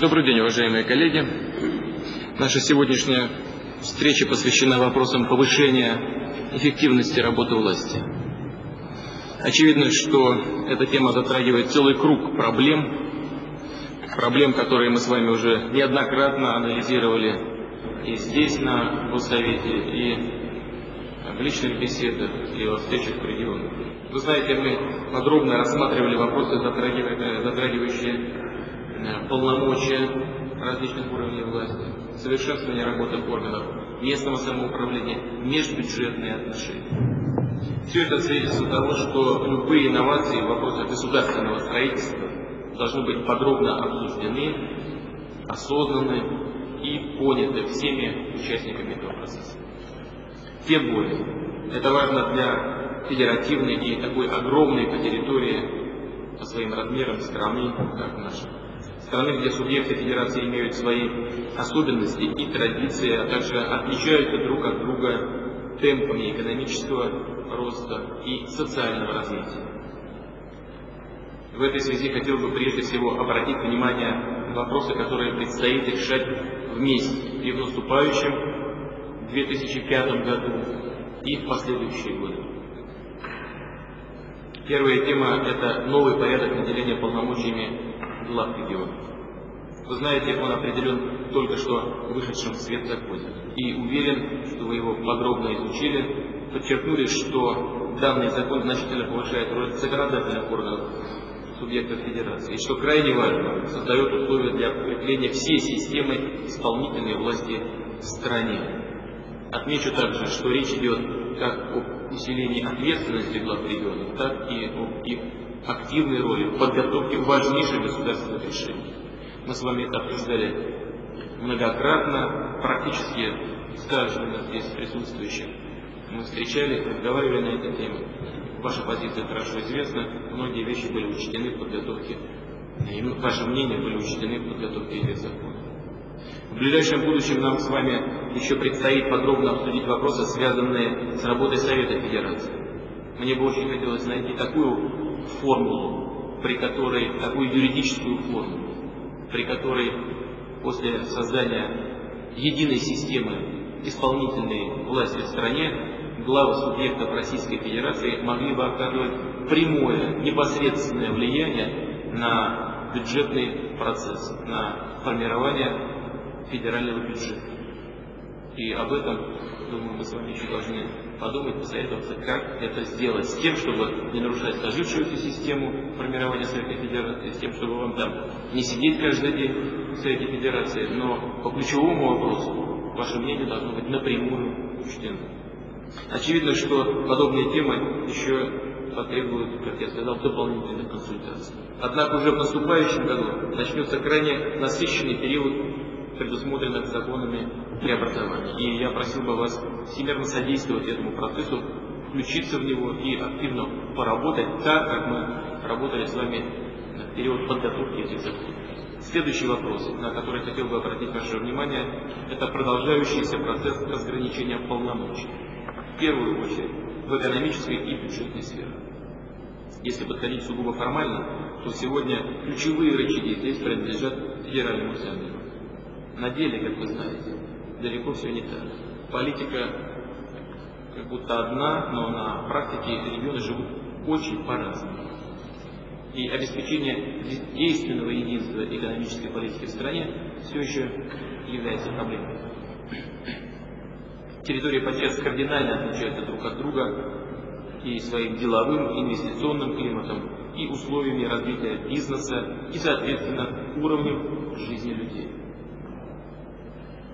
Добрый день, уважаемые коллеги. Наша сегодняшняя встреча посвящена вопросам повышения эффективности работы власти. Очевидно, что эта тема затрагивает целый круг проблем, проблем, которые мы с вами уже неоднократно анализировали и здесь, на Госсовете, и в личных беседах, и во встречах в регионах. Вы знаете, мы подробно рассматривали вопросы, затрагивающие полномочия различных уровней власти, совершенствование работы органов местного самоуправления, межбюджетные отношения. Все это свидетельствует того, что любые инновации в вопросах государственного строительства должны быть подробно обсуждены, осознаны и поняты всеми участниками этого процесса. Тем более, это важно для федеративной и такой огромной по территории, по своим размерам страны, как наша страны, где субъекты федерации имеют свои особенности и традиции, а также отличаются друг от друга темпами экономического роста и социального развития. В этой связи хотел бы прежде всего обратить внимание на вопросы, которые предстоит решать вместе и в наступающем 2005 году, и в последующие годы. Первая тема – это новый порядок наделения полномочиями глав регионов. Вы знаете, он определен только что вышедшим в свет законе. И уверен, что вы его подробно изучили, подчеркнули, что данный закон значительно повышает роль законодательных органов субъектов федерации, и что крайне важно, создает условия для укрепления всей системы исполнительной власти в стране. Отмечу также, что речь идет как об усилении ответственности глав регионов, так и об их активной роли в подготовке важнейших государственных решений. Мы с вами это обсуждали многократно, практически с каждым из здесь присутствующих. Мы встречались, разговаривали на этой теме. Ваша позиция хорошо известна, многие вещи были учтены в подготовке, и ваше мнение были учтены в подготовке этих законов. В ближайшем будущем нам с вами еще предстоит подробно обсудить вопросы, связанные с работой Совета Федерации. Мне бы очень хотелось найти такую формулу, при которой, такую юридическую формулу, при которой после создания единой системы исполнительной власти в стране главы субъектов Российской Федерации могли бы оказывать прямое, непосредственное влияние на бюджетный процесс, на формирование федерального бюджета. И об этом, думаю, мы с вами еще должны подумать, посоветоваться, как это сделать, с тем, чтобы не нарушать сложившуюся систему формирования Совета Федерации, с тем, чтобы вам там не сидеть каждый день в Совете Федерации, но по ключевому вопросу ваше мнение должно быть напрямую учтено. Очевидно, что подобные темы еще потребуют, как я сказал, дополнительных консультаций. Однако уже в наступающем году начнется крайне насыщенный период предусмотренных законами преобразований. И я просил бы вас всемирно содействовать этому процессу, включиться в него и активно поработать так, как мы работали с вами в период подготовки этих законов. Следующий вопрос, на который хотел бы обратить ваше внимание, это продолжающийся процесс разграничения полномочий. В первую очередь в экономической и бюджетной сфере. Если подходить сугубо формально, то сегодня ключевые рычаги здесь принадлежат федеральному центру. На деле, как вы знаете, далеко все не так. Политика как будто одна, но на практике регионы живут очень по-разному. И обеспечение действенного единства экономической политики в стране все еще является проблемой. Территории подчас кардинально отличаются друг от друга и своим деловым, инвестиционным климатом, и условиями развития бизнеса, и, соответственно, уровнем жизни людей.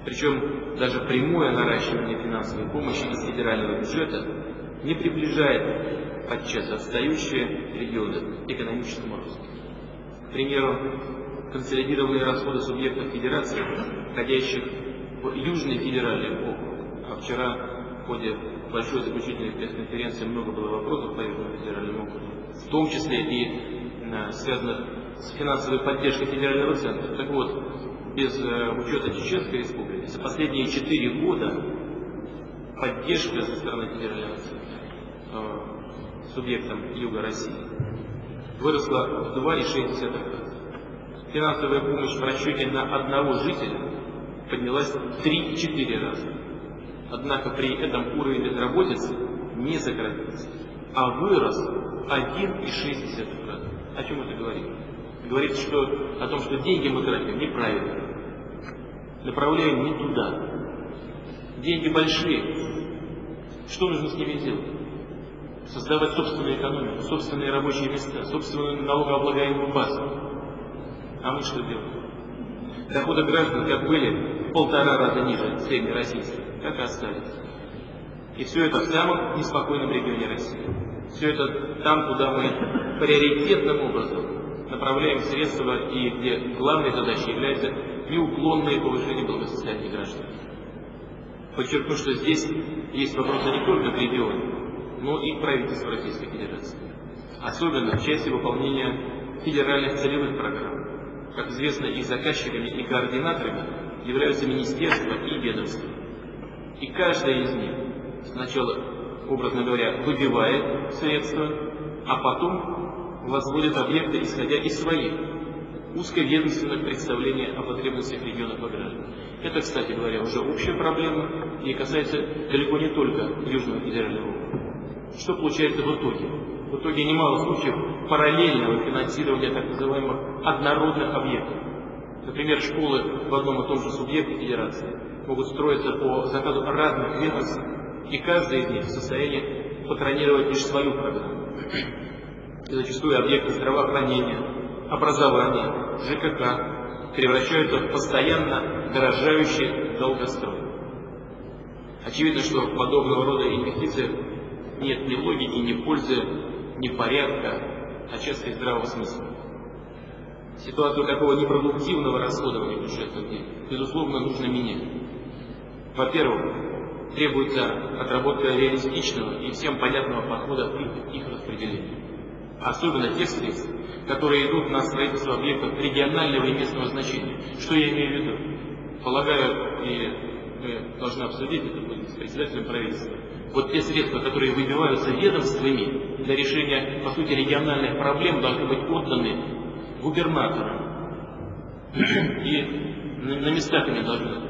Причем даже прямое наращивание финансовой помощи из федерального бюджета не приближает подчас отстающие регионы к экономическому росту. К примеру, консолидированные расходы субъектов федерации, входящих в Южный федеральный округ, а вчера в ходе большой заключительной пресс-конференции много было вопросов по Южному федеральному округу, в том числе и э, связанных с финансовой поддержкой федерального центра. Так вот, без э, учета Чеченской республики, за последние четыре года поддержка со стороны центра э, субъектам Юга России выросла в 2,6 раза. финансовая помощь в расчете на одного жителя поднялась в 3-4 раза. Однако при этом уровень безработицы не сократился, а вырос 1,6 раза. О чем это говорит? Говорит что, о том, что деньги мы тратим неправильно, направляем не туда. Деньги большие. Что нужно с ними делать? Создавать собственную экономику, собственные рабочие места, собственную налогооблагаемую базу. А мы что делаем? Доходы граждан как были полтора раза ниже среднероссийских, так и остались. И все это в самом неспокойном регионе России. Все это там, куда мы приоритетным образом направляем средства и где главной задачей является неуклонное повышение благосостояния граждан. Подчеркну, что здесь есть вопросы не только к региону, но и к правительству Российской Федерации. Особенно в части выполнения федеральных целевых программ. Как известно, их заказчиками и координаторами являются министерства и ведомства. И каждая из них сначала, образно говоря, выбивает средства, а потом возводит объекты, исходя из своих узковедомственных представлений о потребностях регионов и граждан. Это, кстати говоря, уже общая проблема и касается далеко не только Южного федерального округа. Что получается в итоге? В итоге немало случаев параллельного финансирования так называемых однородных объектов. Например, школы в одном и том же субъекте федерации могут строиться по заказу разных ведомств, и каждый из них в состоянии патронировать лишь свою программу. И зачастую объекты здравоохранения, образования, ЖКХ превращаются в постоянно дорожающий долгострой. Очевидно, что подобного рода инвестициях нет ни логики, ни пользы, ни порядка, а часто и здравого смысла. Ситуацию такого непродуктивного расходования бюджетных денег, безусловно, нужно менять. Во-первых, требуется отработка реалистичного и всем понятного подхода к их распределению. Особенно тех средств, которые идут на строительство объектов регионального и местного значения. Что я имею в виду? Полагаю, и мы должны обсудить это будет с председателем правительства. Вот те средства, которые выбиваются ведомствами для решения, по сути, региональных проблем, должны быть отданы губернаторам. И на местах они должны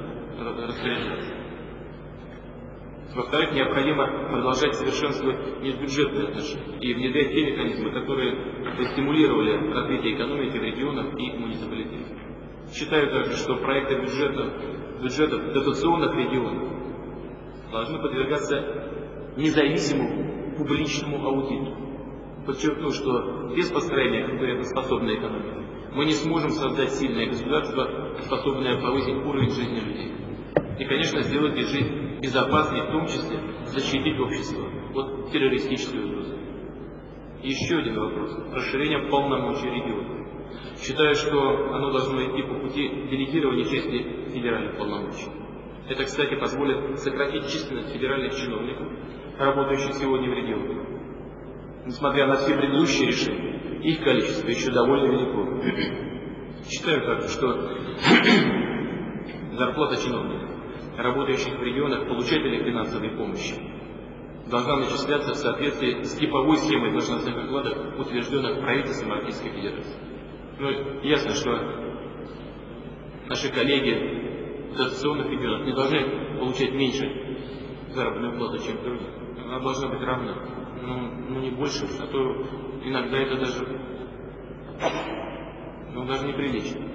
Во-вторых, необходимо продолжать совершенствовать межбюджетные отношения и внедрять те механизмы, которые стимулировали развитие экономики в регионах и муниципалитетах. Считаю также, что проекты бюджетов, бюджетов дотационных регионов должны подвергаться независимому публичному аудиту. Подчеркну, что без построения конкурентоспособной экономики мы не сможем создать сильное государство, способное повысить уровень жизни людей. И, конечно, сделать жизнь безопасной, в том числе защитить общество от террористической угрозы. еще один вопрос. Расширение полномочий региона. Считаю, что оно должно идти по пути делегирования части федеральных полномочий. Это, кстати, позволит сократить численность федеральных чиновников, работающих сегодня в регионах. Несмотря на все предыдущие решения, их количество еще довольно велико. Считаю также, что зарплата чиновников, работающих в регионах, получателей финансовой помощи, должна начисляться в соответствии с типовой схемой должностных окладов, утвержденных правительством Российской Федерации. Ну, ясно, что наши коллеги в дотационных регионах не должны получать меньше заработную плату, чем другие. Она должна быть равна. Ну, ну не больше, а то иногда это даже, ну, даже неприлично.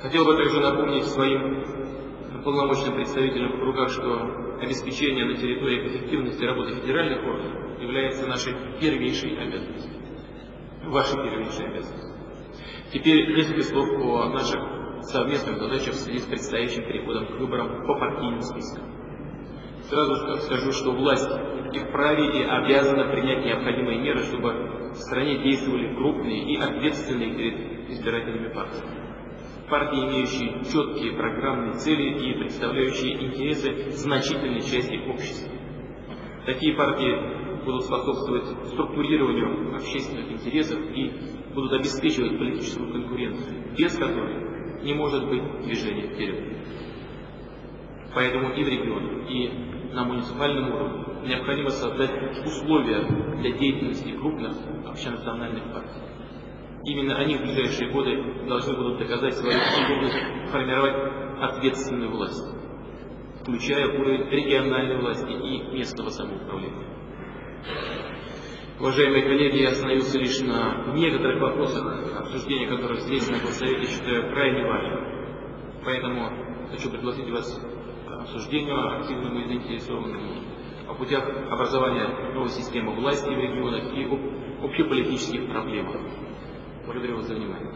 Хотел бы также напомнить своим полномочным представителям в руках, что обеспечение на территории эффективности работы федеральных органов является нашей первейшей обязанностью ваши первичные обязанности. Теперь несколько слов о наших совместных задачах в связи с предстоящим переходом к выборам по партийным спискам. Сразу скажу, что власть и вправе и обязана принять необходимые меры, чтобы в стране действовали крупные и ответственные перед избирателями партии. Партии, имеющие четкие программные цели и представляющие интересы значительной части общества. Такие партии будут способствовать структурированию общественных интересов и будут обеспечивать политическую конкуренцию, без которой не может быть движения вперед. Поэтому и в регионах, и на муниципальном уровне необходимо создать условия для деятельности крупных общенациональных партий. Именно они в ближайшие годы должны будут доказать свою способность формировать ответственную власть, включая уровень региональной власти и местного самоуправления. Уважаемые коллеги, я остановился лишь на некоторых вопросах, обсуждения которых здесь, на Госсовете, считаю крайне важным. Поэтому хочу пригласить вас к обсуждению активному и заинтересованному о путях образования новой системы власти в регионах и об общеполитических проблемах. Благодарю вас за внимание.